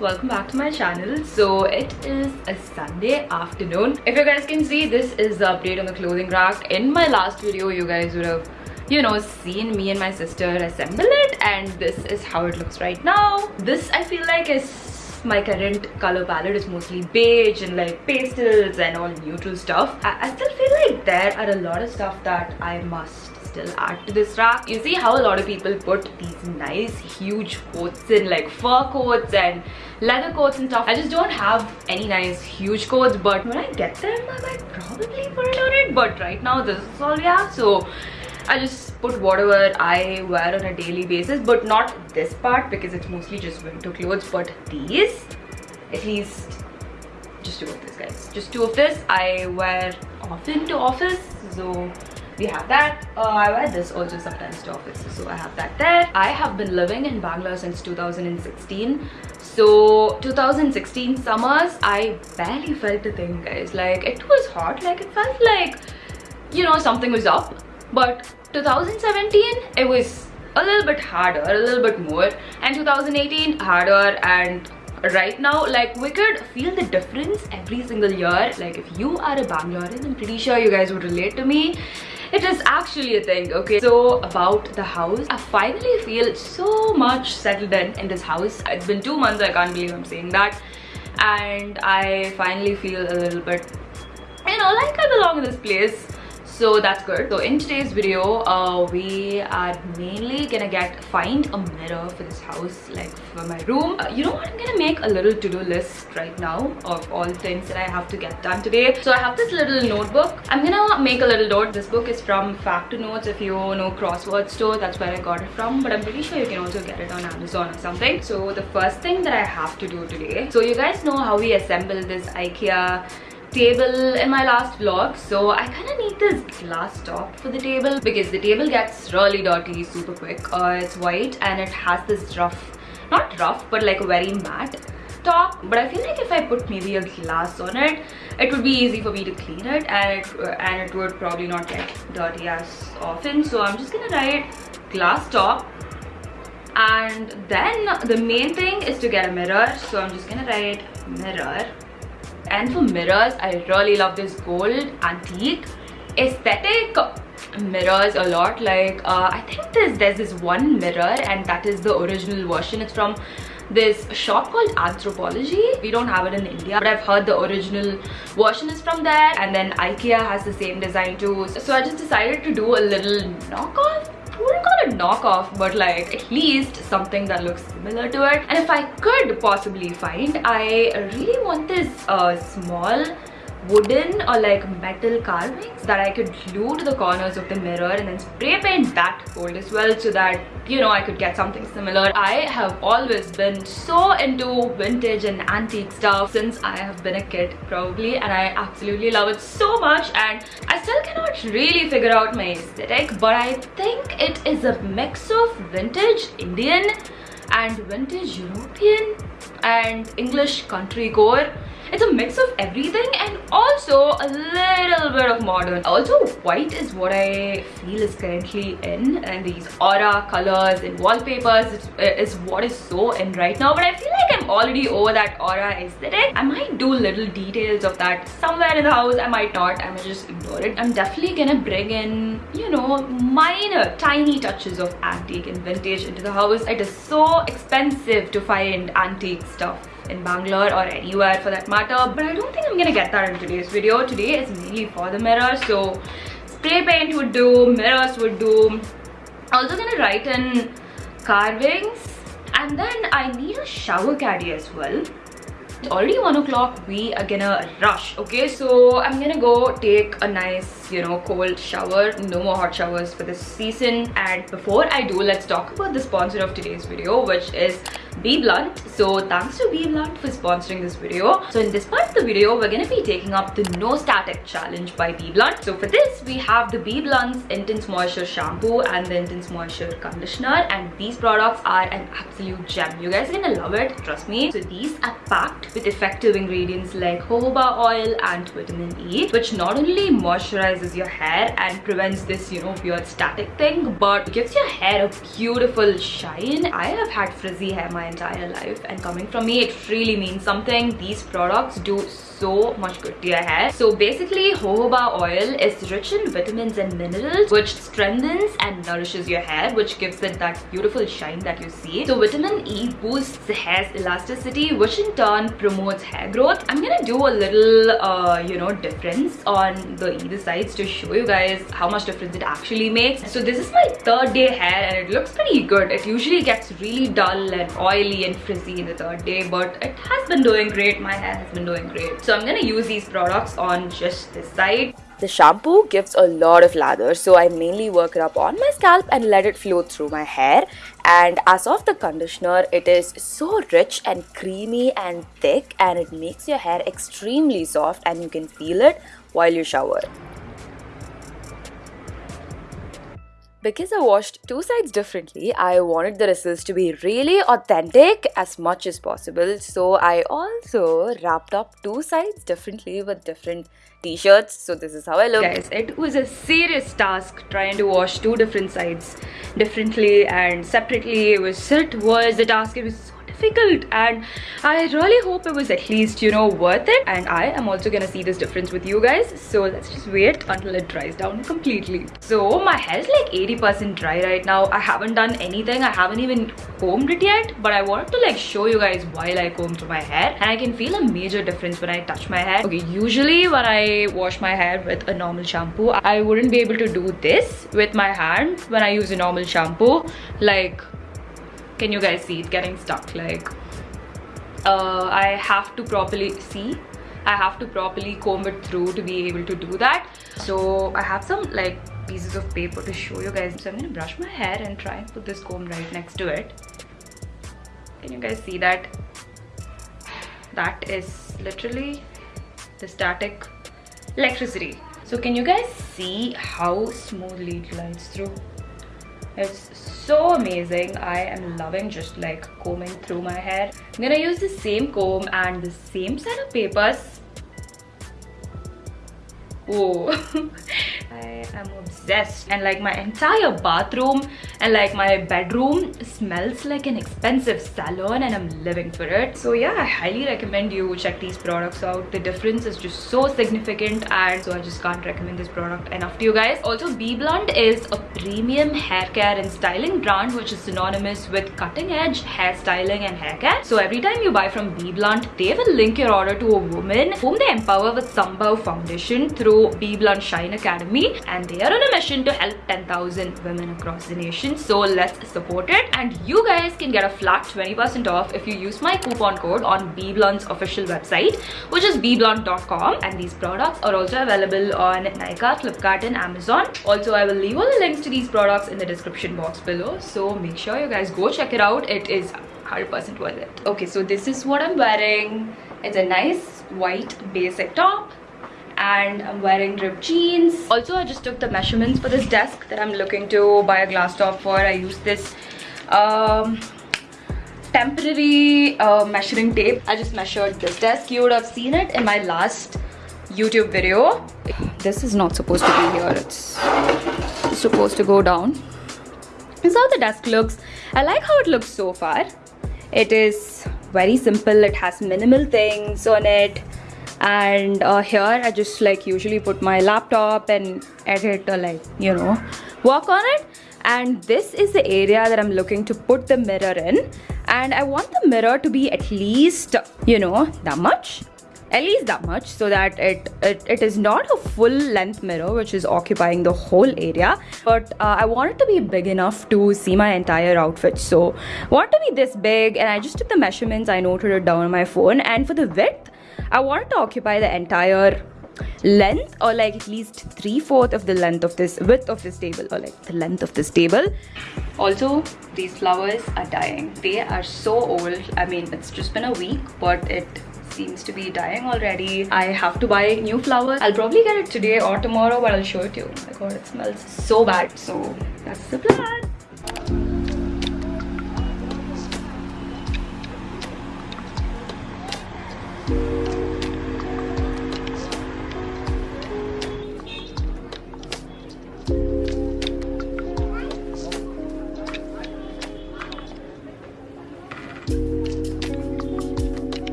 welcome back to my channel. So it is a sunday afternoon. If you guys can see this is the update on the clothing rack. In my last video you guys would have you know seen me and my sister assemble it and this is how it looks right now. This i feel like is my current color palette is mostly beige and like pastels and all neutral stuff. I, I still feel like there are a lot of stuff that i must still add to this rack you see how a lot of people put these nice huge coats in like fur coats and leather coats and stuff. I just don't have any nice huge coats but when i get them i might probably put it on it. But right now this is all we have. So I just put whatever I wear on a daily basis but not this part because it's mostly just winter clothes but these at least just two of this guys. Just two of this I wear often to office so we have that. Uh, I wear this also sometimes to office so I have that there. I have been living in Bangalore since 2016 so 2016 summers I barely felt a thing guys. Like it was hot. Like it felt like you know something was up. But 2017 it was a little bit harder a little bit more. And 2018 harder. And right now like we could feel the difference every single year. Like if you are a bangalorean i'm pretty sure you guys would relate to me it is actually a thing okay? So about the house i finally feel so much settled in in this house. It's been two months i can't believe i'm saying that. And i finally feel a little bit you know like i belong in this place so that's good. So in today's video uh, we are mainly gonna get find a mirror for this house like for my room. Uh, you know what? I'm gonna make a little to-do list right now of all things that i have to get done today. So i have this little notebook. I'm gonna make a little note. This book is from Factor Notes. if you know crossword store. That's where i got it from. But i'm pretty sure you can also get it on amazon or something. So the first thing that i have to do today. So you guys know how we assemble this ikea table in my last vlog. So I kind of need this glass top for the table because the table gets really dirty super quick. Uh, it's white and it has this rough not rough but like a very matte top. But I feel like if I put maybe a glass on it it would be easy for me to clean it and it, uh, and it would probably not get dirty as often. So I'm just gonna write glass top. And then the main thing is to get a mirror. So I'm just gonna write mirror and for mirrors i really love this gold antique. Aesthetic mirrors a lot like uh, i think there's there's this one mirror and that is the original version. It's from this shop called Anthropologie. We don't have it in india but i've heard the original version is from there. And then ikea has the same design too. So i just decided to do a little knockoff wouldn't call it knockoff but like at least something that looks similar to it. And if i could possibly find i really want this uh, small wooden or like metal carvings that I could glue to the corners of the mirror and then spray paint that gold as well so that you know I could get something similar. I have always been so into vintage and antique stuff since I have been a kid probably and I absolutely love it so much and I still cannot really figure out my aesthetic but I think it is a mix of vintage Indian and vintage European and English country core it's a mix of everything and also a little bit of modern. Also white is what i feel is currently in and these aura colors and wallpapers is what is so in right now but i feel like i'm already over that aura aesthetic. I might do little details of that somewhere in the house i might not i might just ignore it. I'm definitely gonna bring in you know minor tiny touches of antique and vintage into the house. It is so expensive to find antique stuff in Bangalore or anywhere for that matter but I don't think I'm gonna get that in today's video. Today is mainly for the mirror so spray paint would do mirrors would do. Also gonna write in carvings and then I need a shower caddy as well. It's already one o'clock we are gonna rush okay? So i'm gonna go take a nice you know cold shower. No more hot showers for this season. And before i do let's talk about the sponsor of today's video which is BBlunt. So thanks to BBlunt for sponsoring this video. So in this part of the video, we're going to be taking up the No Static Challenge by BBlunt. So for this, we have the BBlunt's Intense Moisture Shampoo and the Intense Moisture Conditioner. And these products are an absolute gem. You guys are going to love it, trust me. So these are packed with effective ingredients like jojoba oil and vitamin E, which not only moisturizes your hair and prevents this, you know, weird static thing, but gives your hair a beautiful shine. I have had frizzy hair my entire life and coming from me it really means something. These products do much good to your hair. So basically jojoba oil is rich in vitamins and minerals which strengthens and nourishes your hair which gives it that beautiful shine that you see. So vitamin e boosts the hair's elasticity which in turn promotes hair growth. I'm gonna do a little uh, you know difference on the either sides to show you guys how much difference it actually makes. So this is my third day hair and it looks pretty good. It usually gets really dull and oily and frizzy in the third day but it has been doing great. My hair has been doing great so I'm gonna use these products on just this side. The shampoo gives a lot of lather so I mainly work it up on my scalp and let it flow through my hair and as of the conditioner it is so rich and creamy and thick and it makes your hair extremely soft and you can feel it while you shower. Because I washed two sides differently, I wanted the results to be really authentic as much as possible. So I also wrapped up two sides differently with different t-shirts. So this is how I look. Guys, it was a serious task trying to wash two different sides differently and separately. It was, it was a task. It was difficult. And I really hope it was at least you know worth it. And I am also gonna see this difference with you guys. So let's just wait until it dries down completely. So my hair is like 80% dry right now. I haven't done anything. I haven't even combed it yet. But I wanted to like show you guys while I comb through my hair. And I can feel a major difference when I touch my hair. Okay usually when I wash my hair with a normal shampoo I wouldn't be able to do this with my hand when I use a normal shampoo. Like can you guys see? It getting stuck like uh, I have to properly see I have to properly comb it through to be able to do that. So I have some like pieces of paper to show you guys. So I'm gonna brush my hair and try and put this comb right next to it. Can you guys see that? That is literally the static electricity. So can you guys see how smoothly it glides through it's so amazing. I am loving just like combing through my hair. I'm gonna use the same comb and the same set of papers. Oh I am obsessed and like my entire bathroom and like my bedroom smells like an expensive salon and I'm living for it. So yeah, I highly recommend you check these products out. The difference is just so significant and so I just can't recommend this product enough to you guys. Also BBlunt is a premium hair care and styling brand which is synonymous with cutting edge hairstyling and hair care. So every time you buy from BBlunt, they will link your order to a woman whom they empower with Sambhav Foundation through BBlunt Shine Academy and they are on a mission to help 10,000 women across the nation. So let's support it. And you guys can get a flat 20% off if you use my coupon code on BBlunt's official website, which is bblunt.com. And these products are also available on Nykaa, Flipkart and Amazon. Also, I will leave all the links to these products in the description box below. So make sure you guys go check it out. It is 100% worth it. Okay, so this is what I'm wearing. It's a nice white basic top and I'm wearing ripped jeans. Also, I just took the measurements for this desk that I'm looking to buy a glass top for. I used this um, temporary uh, measuring tape. I just measured this desk. You would have seen it in my last YouTube video. This is not supposed to be here. It's supposed to go down. This is how the desk looks. I like how it looks so far. It is very simple. It has minimal things on it and uh, here I just like usually put my laptop and edit or like you know work on it. And this is the area that I'm looking to put the mirror in. And I want the mirror to be at least you know that much. At least that much so that it, it, it is not a full length mirror which is occupying the whole area. But uh, I want it to be big enough to see my entire outfit. So want to be this big and I just took the measurements I noted it down on my phone. And for the width I wanted to occupy the entire length or like at least three-fourth of the length of this width of this table or like the length of this table. Also these flowers are dying. They are so old. I mean it's just been a week but it seems to be dying already. I have to buy new flowers. I'll probably get it today or tomorrow but i'll show it to you. Oh my god it smells so bad. So that's the plan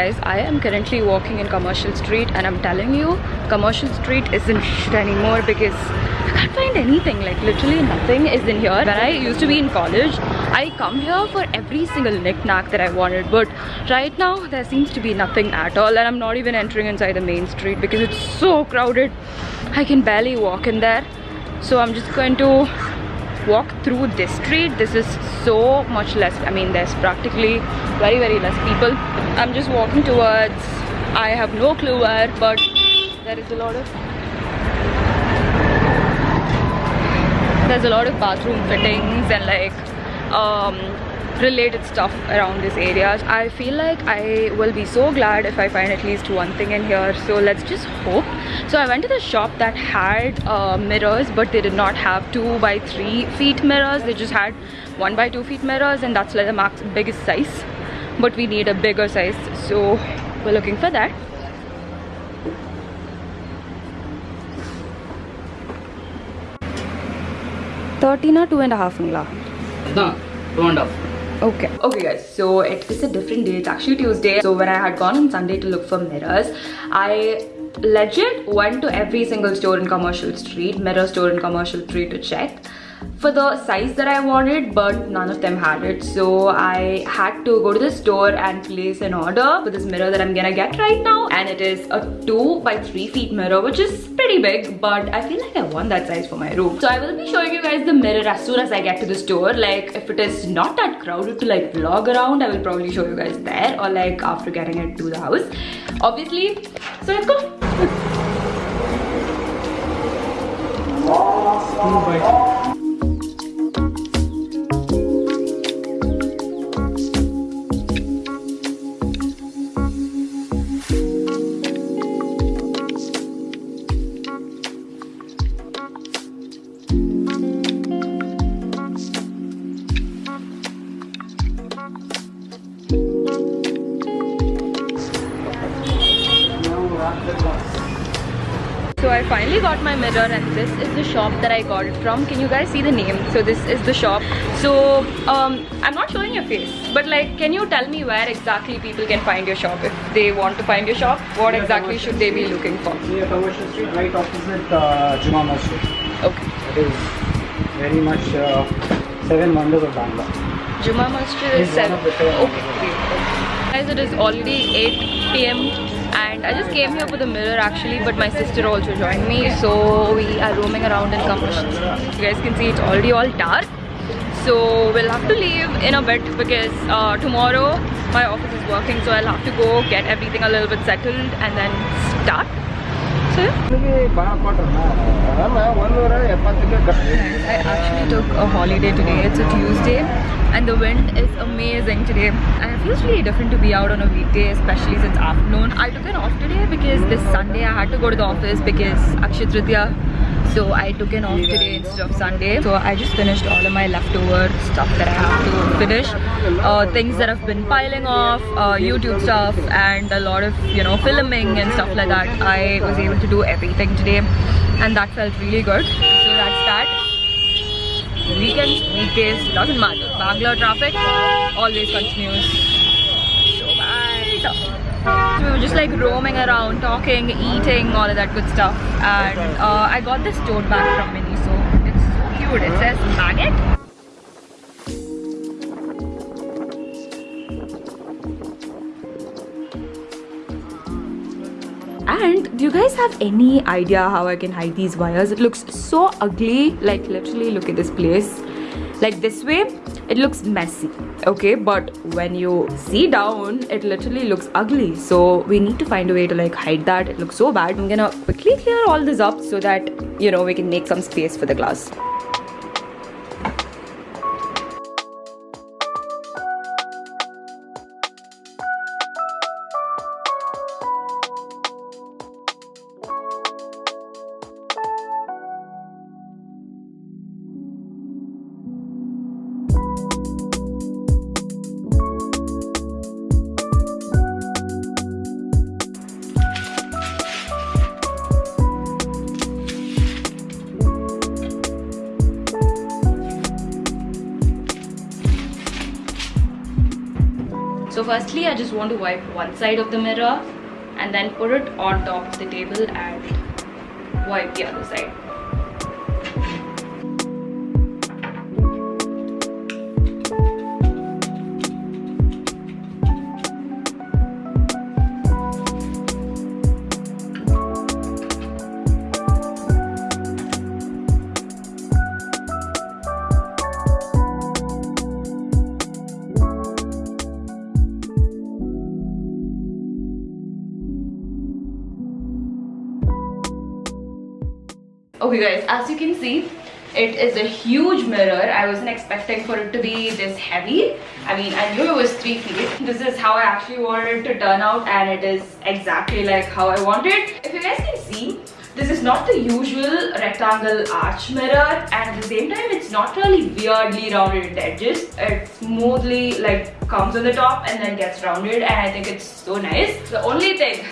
guys i am currently walking in commercial street and i'm telling you commercial street isn't shit anymore because i can't find anything like literally nothing is in here. When i used to be in college i come here for every single knick-knack that i wanted but right now there seems to be nothing at all and i'm not even entering inside the main street because it's so crowded. I can barely walk in there. So i'm just going to walk through this street this is so much less i mean there's practically very very less people. I'm just walking towards i have no clue where but there is a lot of there's a lot of bathroom fittings and like um related stuff around this area. I feel like i will be so glad if i find at least one thing in here. So let's just hope. So i went to the shop that had uh, mirrors but they did not have two by three feet mirrors. They just had one by two feet mirrors and that's like the max biggest size. But we need a bigger size. So we're looking for that. Thirteen or two and a half, Ingla. No, Okay. Okay guys, so it is a different day. It's actually Tuesday. So when I had gone on Sunday to look for mirrors, I legit went to every single store in Commercial Street, mirror store in Commercial Street to check for the size that I wanted but none of them had it. So I had to go to the store and place an order for this mirror that I'm gonna get right now. And it is a 2 by 3 feet mirror which is pretty big but I feel like I want that size for my room. So I will be showing you guys the mirror as soon as I get to the store. Like if it is not that crowded to like vlog around I will probably show you guys there or like after getting it to the house. Obviously so let's go shop that I got it from. Can you guys see the name? So this is the shop. So um, I'm not showing your face, but like can you tell me where exactly people can find your shop if they want to find your shop? What exactly should they be looking for? Near Commercial Street, right opposite uh, Juma Masjid. Okay. It is very much uh, seven wonders of Bangla. Juma Masjid is Is 7. of the. Okay. Guys, it is already 8 p.m. I just came here for the mirror actually but my sister also joined me so we are roaming around in commercial. You guys can see it's already all dark so we'll have to leave in a bit because uh, tomorrow my office is working so I'll have to go get everything a little bit settled and then start. So. I actually took a holiday today. It's a Tuesday and the wind is amazing today. And it feels really different to be out on a weekday, especially since afternoon. I took an off today because this Sunday I had to go to the office because Akshay Tritiya. So I took an off today instead of Sunday. So I just finished all of my leftover stuff that I have to finish. Uh, things that have been piling off, uh, YouTube stuff and a lot of, you know, filming and stuff like that. I was able to do everything today and that felt really good. So that's that weekends, weekdays, doesn't matter. Bangalore traffic always continues. So bad. So we were just like roaming around, talking, eating, all of that good stuff. And uh, I got this tote bag from Miniso. It's so cute. It says magnet. And do you guys have any idea how I can hide these wires? It looks so ugly. Like literally look at this place. Like this way, it looks messy. Okay, but when you see down, it literally looks ugly. So we need to find a way to like hide that. It looks so bad. I'm gonna quickly clear all this up so that you know we can make some space for the glass. Firstly i just want to wipe one side of the mirror and then put it on top of the table and wipe the other side okay guys as you can see it is a huge mirror. I wasn't expecting for it to be this heavy. I mean i knew it was three feet. This is how i actually wanted it to turn out and it is exactly like how i wanted if you guys can see this is not the usual rectangle arch mirror and at the same time it's not really weirdly rounded. Edges it smoothly like comes on the top and then gets rounded and i think it's so nice. The only thing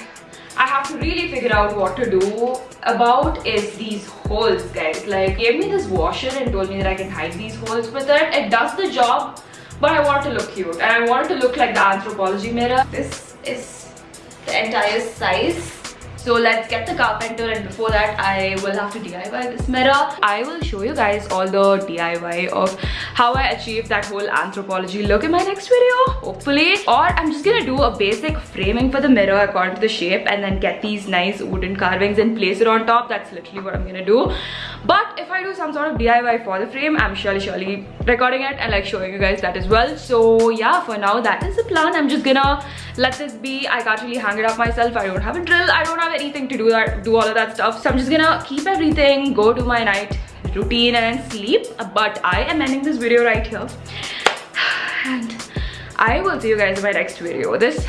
I have to really figure out what to do about is these holes guys. Like gave me this washer and told me that I can hide these holes with it. It does the job but I want to look cute and I want to look like the Anthropologie mirror. This is the entire size so let's get the carpenter and before that I will have to DIY this mirror. I will show you guys all the DIY of how I achieved that whole Anthropologie. Look in my next video hopefully. Or I'm just gonna do a basic framing for the mirror according to the shape and then get these nice wooden carvings and place it on top. That's literally what I'm gonna do but if I do some sort of DIY for the frame I'm surely surely recording it and like showing you guys that as well. So yeah for now that is the plan. I'm just gonna let this be. I can't really hang it up myself. I don't have a drill. I don't have anything to do that do all of that stuff. So i'm just gonna keep everything go to my night routine and sleep. But i am ending this video right here. And i will see you guys in my next video. This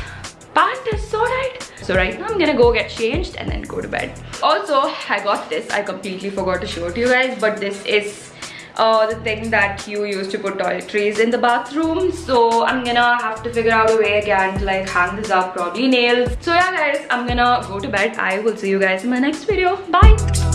pant is so tight so right now i'm gonna go get changed and then go to bed. Also i got this. I completely forgot to show it to you guys but this is uh, the thing that you use to put toiletries in the bathroom. So i'm gonna have to figure out a way again to like hang this up probably nails. So yeah guys i'm gonna go to bed. I will see you guys in my next video. Bye